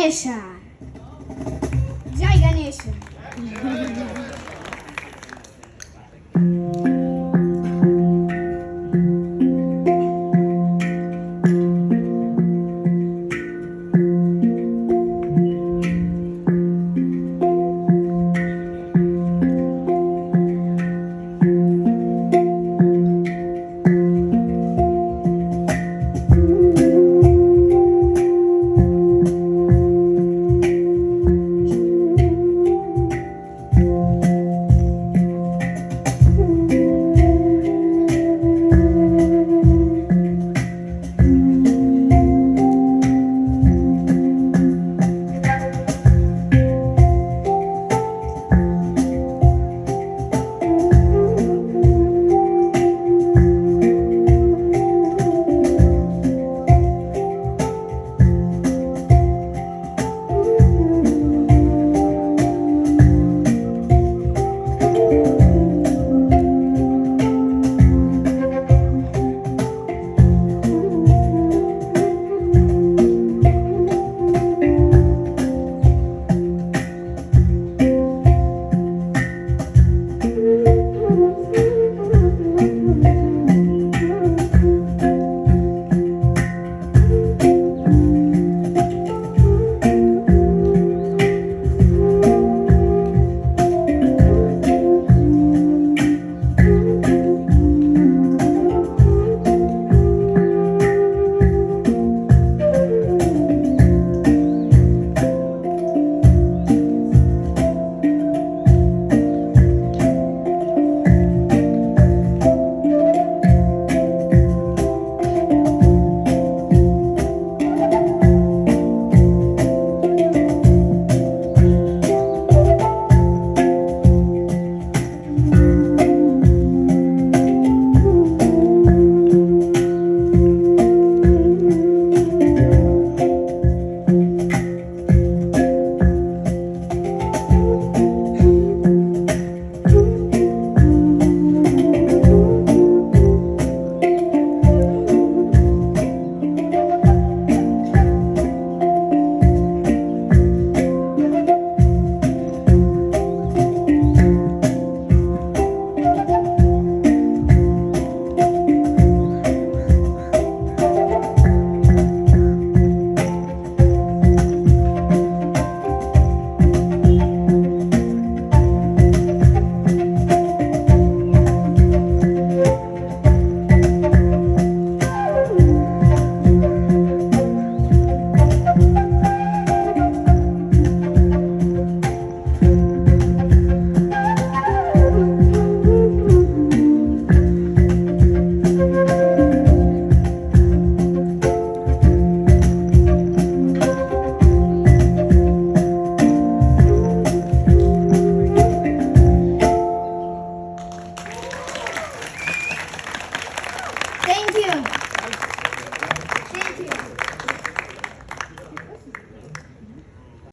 Ganesha. Jai Ganesha.